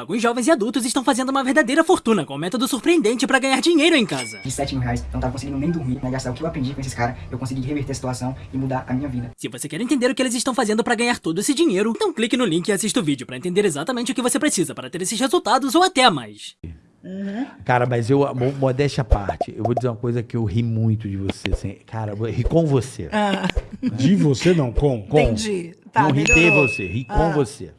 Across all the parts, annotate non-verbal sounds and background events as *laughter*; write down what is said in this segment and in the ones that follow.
Alguns jovens e adultos estão fazendo uma verdadeira fortuna com um método surpreendente para ganhar dinheiro em casa. De 7 mil reais, eu não tava conseguindo nem dormir, né? Gastar o que eu aprendi com esses caras, eu consegui reverter a situação e mudar a minha vida. Se você quer entender o que eles estão fazendo para ganhar todo esse dinheiro, então clique no link e assista o vídeo para entender exatamente o que você precisa para ter esses resultados ou até mais. Cara, mas eu, mo- modéstia à parte, eu vou dizer uma coisa que eu ri muito de você. Assim, cara, eu ri com você. Ah, De você não, com. Com. entendi. Tá, não ri de você, ri com você.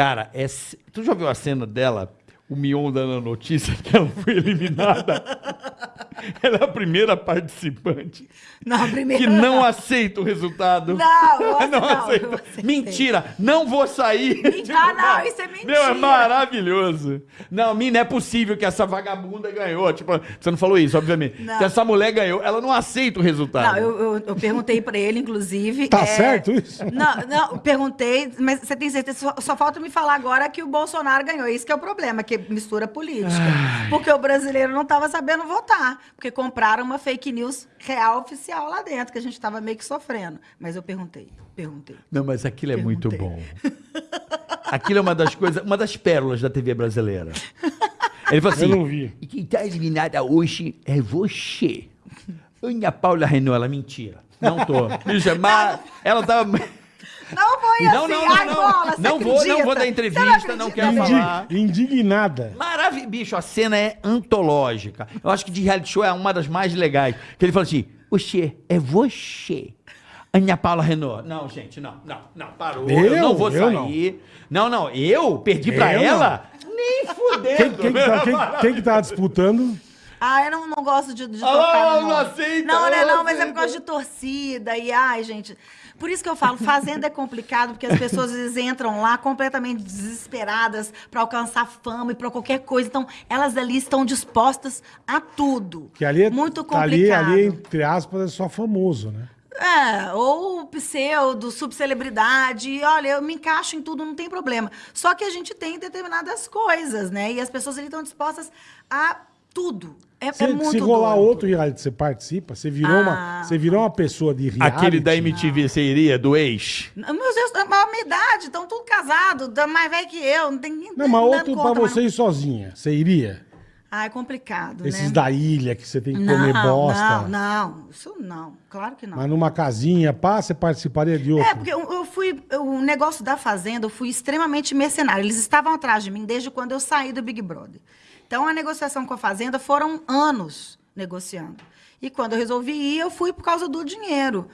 Cara, é, tu já viu a cena dela, o Mion dando a notícia que ela foi eliminada? *laughs* *laughs* ela é a primeira participante Não, primeiro. que não aceita o resultado. Não, eu *laughs* não não, aceita. Mentira, não vou sair. Ah, *laughs* não, isso é mentira. Meu, é maravilhoso. Não, mim, não é possível que essa vagabunda ganhou. Tipo, você não falou isso, obviamente. Não. Que essa mulher ganhou, ela não aceita o resultado. Não, eu, eu, eu perguntei pra ele, inclusive. Tá é, certo isso? Não, não, perguntei, mas você tem certeza? Só, só falta me falar agora que o Bolsonaro ganhou. Isso que é o problema, que mistura política. Porque o brasileiro não estava sabendo votar. Porque compraram uma fake news real oficial lá dentro, que a gente estava meio que sofrendo. Mas eu perguntei, perguntei. Não, mas aquilo é muito bom. Perguntei. Aquilo é uma das coisas, uma das pérolas da TV brasileira. Ele falou assim: Eu não vi. E quem tá eliminada hoje é você. Ana Paula Renault, ela mentira. Não tô. Bicha, mas ela tava. Não foi Não, assim, não, não, ai, não. bola, Não vou- não vou dar entrevista, não acredita quero falar. Indi- Maravilha, bicho, a cena é antológica. Eu acho que de reality show é uma das mais legais. Que ele fala assim: você é você. Ana Paula Renault. Não, gente, não, não, não, parou. Eu, Eu? não vou Eu sair. Não. não, eu perdi pra Eu ela? Nem fudendo. Quem, quem, que tá, quem, quem que tá *laughs* disputando? Ah, eu não, não gosto de, de Ah, tocar no não nome. aceita, Não, não, não é não, mas é por causa de torcida e ai, gente. Por isso que eu falo, fazenda é complicado, porque as pessoas às vezes entram lá completamente desesperadas para alcançar fama e para qualquer coisa. Então, elas ali estão dispostas a tudo. Que ali é, Muito ali, complicado. ali, entre aspas, é só famoso, né? É, ou pseudo, subcelebridade. Olha, eu me encaixo em tudo, não tem problema. Só que a gente tem determinadas coisas, né? E as pessoas ali estão dispostas a tudo. É, Se, é muito se rolar doido. outro reality, você participa? Você virou, Ah. uma, você virou uma pessoa de reality? Aquele da MTV, você iria? Do ex? Meu Deus, é a minha idade, estão tudo casados, tá mais velho que eu, não tem ninguém Não, mas outro pra conta, mas você ir sozinha. Você iria? não- Ah, é complicado, Esses né? da ilha que você tem que não, comer bosta. não, não, isso não, claro que não. Mas numa casinha, pá, você participaria de outro? É, porque eu, eu fui. O negócio da Fazenda, eu fui extremamente mercenário. Eles estavam atrás de mim desde quando eu saí do Big Brother. Então, a negociação com a Fazenda foram anos negociando. E quando eu resolvi ir, eu fui por causa do dinheiro.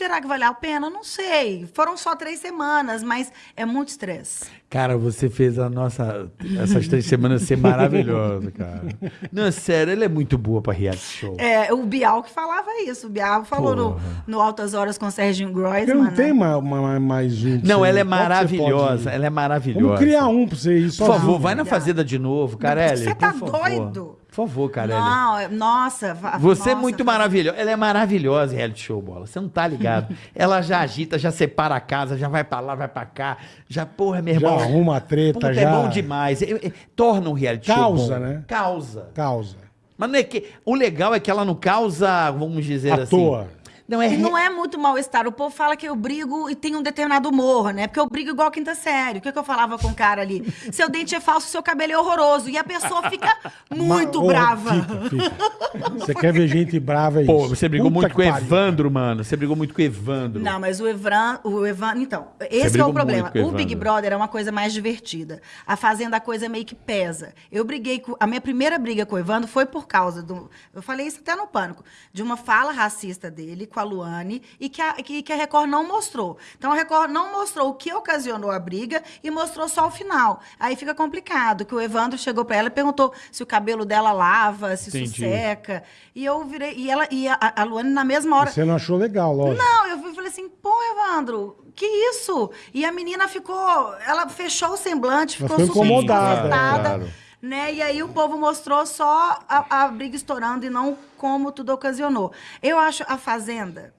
Será que valeu a pena? Não sei. Foram só três semanas, mas é muito estresse. Cara, você fez a nossa. Essas três semanas ser maravilhosa, cara. Não, sério, ela é muito boa pra reality show. É, o Bial que falava isso. O Bial falou no, Porra. no Altas Horas com o Serginho Groisman. não tem né? ma- ma- mais um. pra Não, ela é maravilhosa. pode? Ela é maravilhosa. Vamos criar um pra você ir Por favor, vai na Fazenda de novo, Carelli. Você tá por favor. doido? Por favor, Carelli. Não, é- nossa. Você é nossa, muito Fazenda. maravilhosa. Ela é maravilhosa em reality show, bola. Você não tá ligado. *laughs* Ela já agita, já separa a casa, já vai pra lá, vai pra cá. Já, porra, meu Já irmão. arruma a treta, Puta, já. é bom demais. É- é- torna um reality show Causa, né? Causa. Causa. Mas não é que... O legal é que ela não causa, vamos dizer À assim... toa. Não, é... E não é muito mal-estar. O povo fala que eu brigo e tem um determinado humor, né? Porque eu brigo igual a quinta série. O que, que eu falava com o cara ali? *laughs* Seu dente é falso, seu cabelo é horroroso. E a pessoa fica *laughs* muito brava. Fica, fica. Você quer ver gente brava, é Pô, isso. você brigou Puta muito com o. Evandro, mano. Você brigou muito com o Evandro. Não, mas o Evandro, o Evandro, então, esse que é o problema. o O Big. Brother é uma coisa mais divertida. A Fazenda a coisa meio que pesa. Eu briguei com a minha primeira briga com o Evandro foi por causa do, eu falei isso até no pânico, de uma fala racista dele com a Luane e que a, que, que a Record não mostrou. Então a Record não mostrou o que ocasionou a briga e mostrou só o final. Aí fica complicado, que o Evandro chegou pra ela e perguntou se o cabelo dela lava, se isso Entendi. seca. E eu virei e ela e a, a Luane na mesma hora Você não achou legal, lógico. não, eu falei assim, pô, Evandro, que isso? E a menina ficou, ela fechou o semblante, ficou ficou incomodada, desconcertada, claro. Né? E aí o povo mostrou só a, a briga estourando e não como tudo ocasionou. Eu acho a Fazenda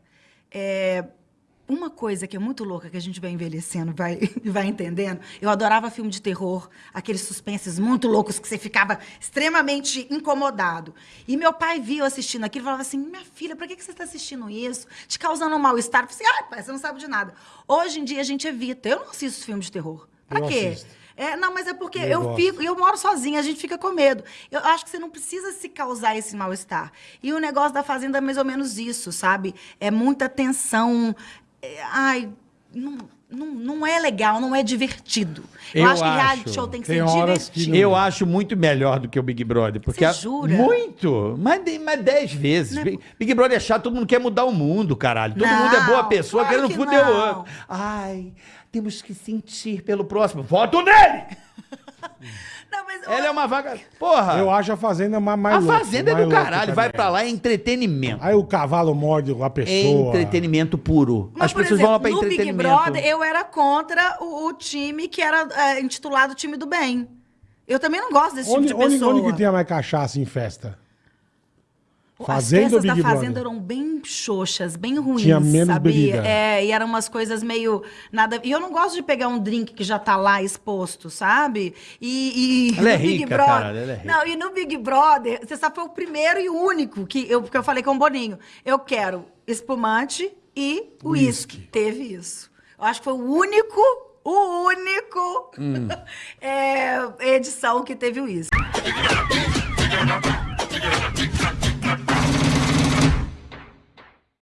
é, uma coisa que é muito louca, que a gente vai envelhecendo, vai, *laughs* vai entendendo. Eu adorava filme de terror, aqueles suspenses muito loucos que você ficava extremamente incomodado. E meu pai viu assistindo aquilo e falava assim: minha filha, pra que que você está assistindo isso? Te causando um mal-estar. Eu falei assim: ai, pai, você não sabe de nada. Hoje em dia a gente evita. Eu não assisto filme de terror. Pra Eu quê? assisto. É, não, mas é porque Eu eu, fico, eu moro sozinha, a gente fica com medo. Eu acho que você não precisa se causar esse mal-estar. E o negócio da fazenda é mais ou menos isso, sabe? É muita tensão. É, ai, não, não, não é legal, não é divertido. Eu, Eu acho que reality acho. show tem que Tem ser horas que divertido. não- Eu acho muito melhor do que o Big Brother. Porque Você jura? Muito! Mas, mas dez vezes. Não é- Big, Brother é chato, todo mundo quer mudar o mundo, caralho. Todo Não, mundo é boa pessoa, claro querendo que foder o outro. Ai, temos que sentir pelo próximo. Voto nele! *laughs* Não, mas Ela é uma vaga. Porra! Eu acho a Fazenda ma- mais a louca, fazenda é mais do louca caralho. também. Vai pra lá, é entretenimento. Aí o cavalo morde a É pessoa. entretenimento puro. Mas, As por pessoas exemplo, vão lá pra no Big entretenimento. Brother, eu era contra o, o time que era é, intitulado Time do Bem. Eu também não gosto desse Onde, tipo de onde, pessoa. onde que tem mais cachaça em festa? As Fazenda Big da Fazenda Brother? eram bem xoxas, bem ruins, Tinha menos sabia? bebida. É, e eram umas coisas meio nada. E eu não gosto de pegar um drink que já tá lá exposto, sabe? E, e Ela é no Big rica, Brother. caralho, ela é rica. Não, e no Big Brother, você sabe, foi o primeiro e o único que eu, que eu falei com o Boninho. Eu quero espumante e uísque. Teve isso. Eu acho que foi o único, o único Hum. *laughs* é, edição que teve uísque.